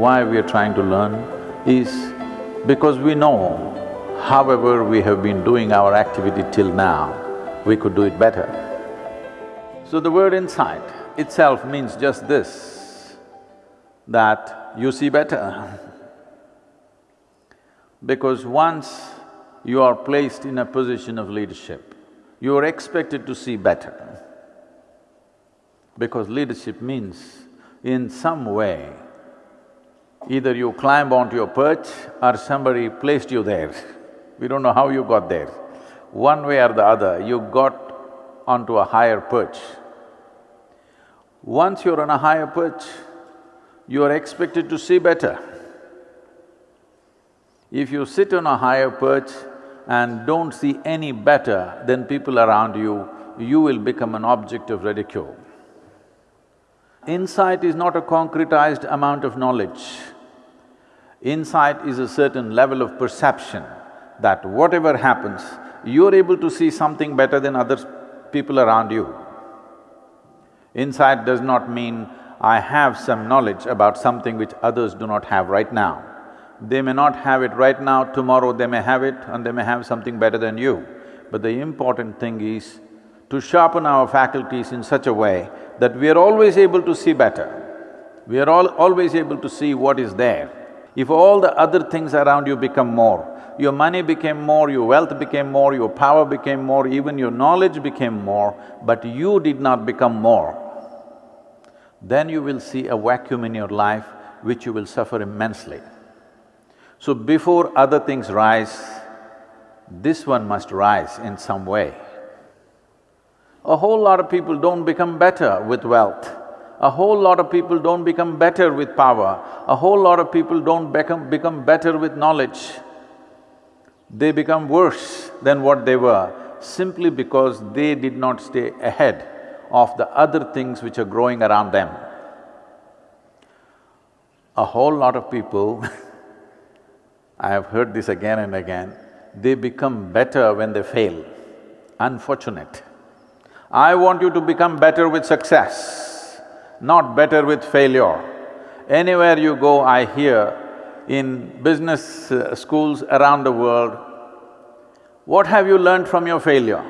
why we are trying to learn is because we know however we have been doing our activity till now, we could do it better. So the word insight itself means just this, that you see better. because once you are placed in a position of leadership, you are expected to see better. Because leadership means, in some way, either you climb onto your perch or somebody placed you there. We don't know how you got there. One way or the other, you got onto a higher perch. Once you're on a higher perch, you are expected to see better. If you sit on a higher perch and don't see any better than people around you, you will become an object of ridicule. Insight is not a concretized amount of knowledge. Insight is a certain level of perception that whatever happens, you're able to see something better than other people around you. Insight does not mean I have some knowledge about something which others do not have right now. They may not have it right now, tomorrow they may have it and they may have something better than you. But the important thing is to sharpen our faculties in such a way that we are always able to see better. We are all always able to see what is there. If all the other things around you become more, your money became more, your wealth became more, your power became more, even your knowledge became more, but you did not become more, then you will see a vacuum in your life which you will suffer immensely. So before other things rise, this one must rise in some way. A whole lot of people don't become better with wealth. A whole lot of people don't become better with power. A whole lot of people don't become, become better with knowledge. They become worse than what they were simply because they did not stay ahead of the other things which are growing around them. A whole lot of people I have heard this again and again, they become better when they fail. Unfortunate. I want you to become better with success, not better with failure. Anywhere you go, I hear in business uh, schools around the world, what have you learned from your failure?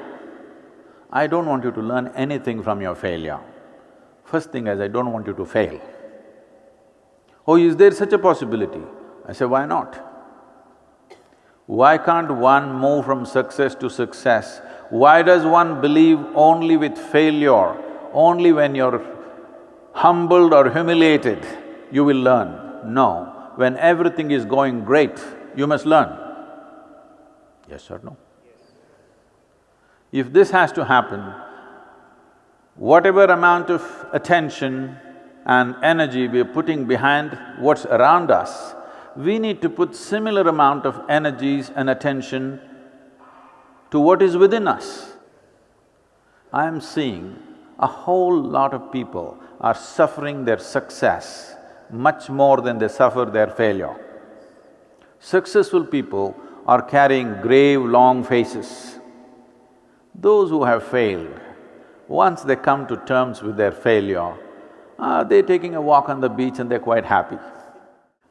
I don't want you to learn anything from your failure. First thing is, I don't want you to fail. Oh, is there such a possibility? I say, why not? Why can't one move from success to success? Why does one believe only with failure? Only when you're humbled or humiliated, you will learn. No, when everything is going great, you must learn. Yes or no? If this has to happen, whatever amount of attention and energy we are putting behind what's around us, we need to put similar amount of energies and attention to what is within us. I am seeing a whole lot of people are suffering their success much more than they suffer their failure. Successful people are carrying grave, long faces. Those who have failed, once they come to terms with their failure, uh, they're taking a walk on the beach and they're quite happy.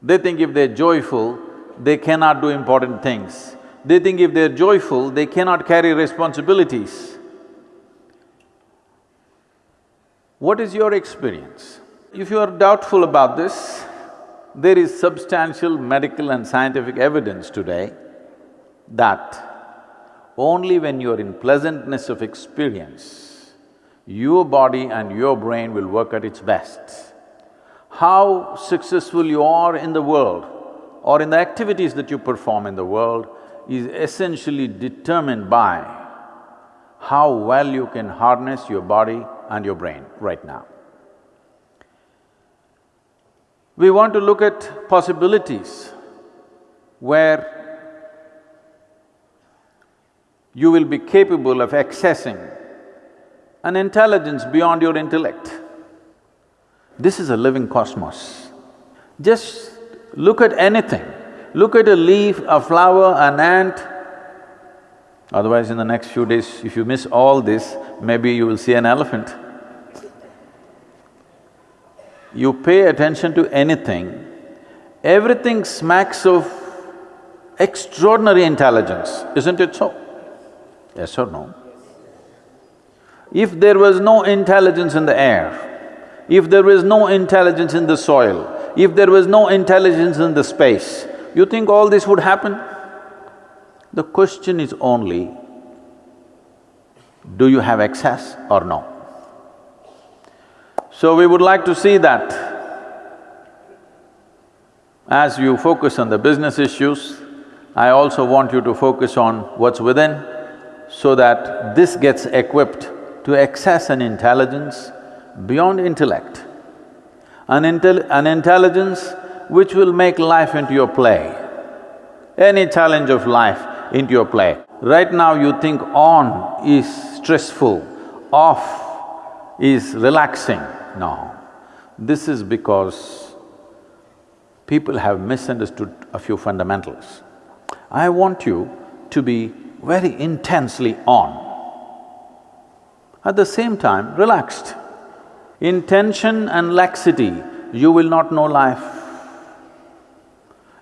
They think if they're joyful, they cannot do important things. They think if they're joyful, they cannot carry responsibilities. What is your experience? If you are doubtful about this, there is substantial medical and scientific evidence today that only when you are in pleasantness of experience, your body and your brain will work at its best how successful you are in the world or in the activities that you perform in the world is essentially determined by how well you can harness your body and your brain right now. We want to look at possibilities where you will be capable of accessing an intelligence beyond your intellect. This is a living cosmos. Just look at anything, look at a leaf, a flower, an ant. Otherwise, in the next few days, if you miss all this, maybe you will see an elephant. You pay attention to anything, everything smacks of extraordinary intelligence, isn't it so? Yes or no? If there was no intelligence in the air, if there was no intelligence in the soil, if there was no intelligence in the space, you think all this would happen? The question is only, do you have access or no? So we would like to see that as you focus on the business issues, I also want you to focus on what's within so that this gets equipped to access an intelligence beyond intellect. An, intel an intelligence which will make life into your play, any challenge of life into your play. Right now you think on is stressful, off is relaxing. No, this is because people have misunderstood a few fundamentals. I want you to be very intensely on. At the same time, relaxed. In tension and laxity, you will not know life.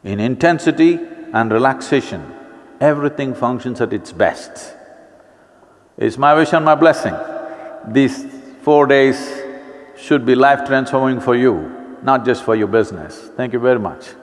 In intensity and relaxation, everything functions at its best. It's my wish and my blessing. These four days should be life transforming for you, not just for your business. Thank you very much.